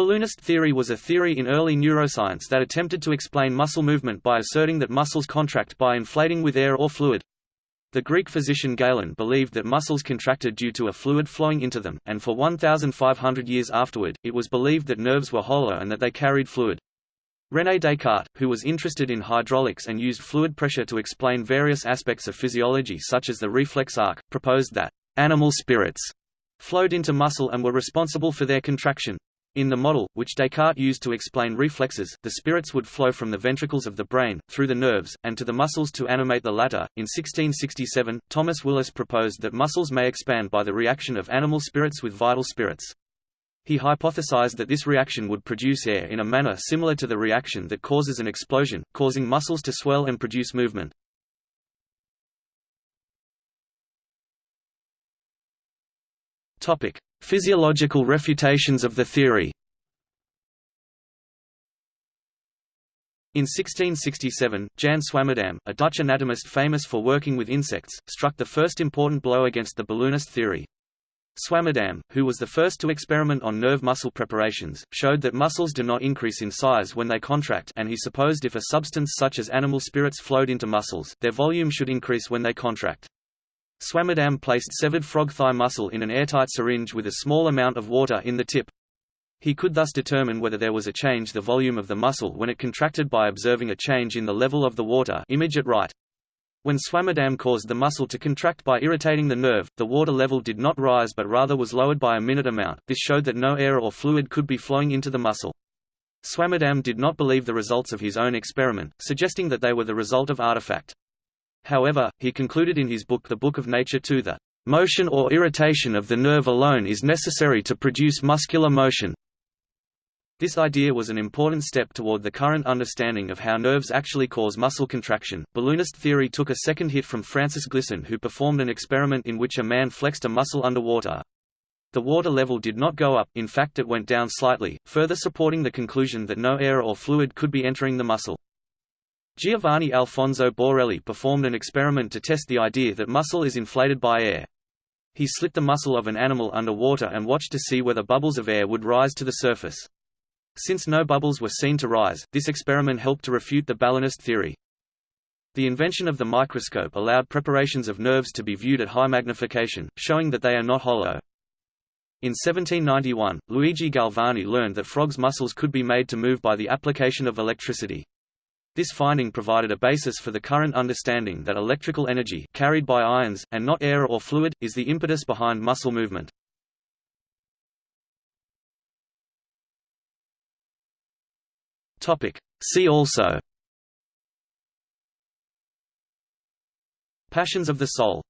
Balloonist theory was a theory in early neuroscience that attempted to explain muscle movement by asserting that muscles contract by inflating with air or fluid. The Greek physician Galen believed that muscles contracted due to a fluid flowing into them, and for 1,500 years afterward, it was believed that nerves were hollow and that they carried fluid. René Descartes, who was interested in hydraulics and used fluid pressure to explain various aspects of physiology such as the reflex arc, proposed that animal spirits flowed into muscle and were responsible for their contraction. In the model, which Descartes used to explain reflexes, the spirits would flow from the ventricles of the brain, through the nerves, and to the muscles to animate the latter. In 1667, Thomas Willis proposed that muscles may expand by the reaction of animal spirits with vital spirits. He hypothesized that this reaction would produce air in a manner similar to the reaction that causes an explosion, causing muscles to swell and produce movement. Topic: Physiological refutations of the theory. In 1667, Jan Swammerdam, a Dutch anatomist famous for working with insects, struck the first important blow against the balloonist theory. Swammerdam, who was the first to experiment on nerve muscle preparations, showed that muscles do not increase in size when they contract and he supposed if a substance such as animal spirits flowed into muscles, their volume should increase when they contract. Swammerdam placed severed frog thigh muscle in an airtight syringe with a small amount of water in the tip. He could thus determine whether there was a change the volume of the muscle when it contracted by observing a change in the level of the water image at right. When Swammerdam caused the muscle to contract by irritating the nerve, the water level did not rise but rather was lowered by a minute amount. This showed that no air or fluid could be flowing into the muscle. Swammerdam did not believe the results of his own experiment, suggesting that they were the result of artifact. However, he concluded in his book The Book of Nature to the motion or irritation of the nerve alone is necessary to produce muscular motion. This idea was an important step toward the current understanding of how nerves actually cause muscle contraction. Balloonist theory took a second hit from Francis Glisson, who performed an experiment in which a man flexed a muscle underwater. The water level did not go up, in fact it went down slightly, further supporting the conclusion that no air or fluid could be entering the muscle. Giovanni Alfonso Borelli performed an experiment to test the idea that muscle is inflated by air. He slit the muscle of an animal under water and watched to see whether bubbles of air would rise to the surface. Since no bubbles were seen to rise, this experiment helped to refute the balloonist theory. The invention of the microscope allowed preparations of nerves to be viewed at high magnification, showing that they are not hollow. In 1791, Luigi Galvani learned that frogs' muscles could be made to move by the application of electricity. This finding provided a basis for the current understanding that electrical energy carried by ions, and not air or fluid, is the impetus behind muscle movement. See also. Passions of the soul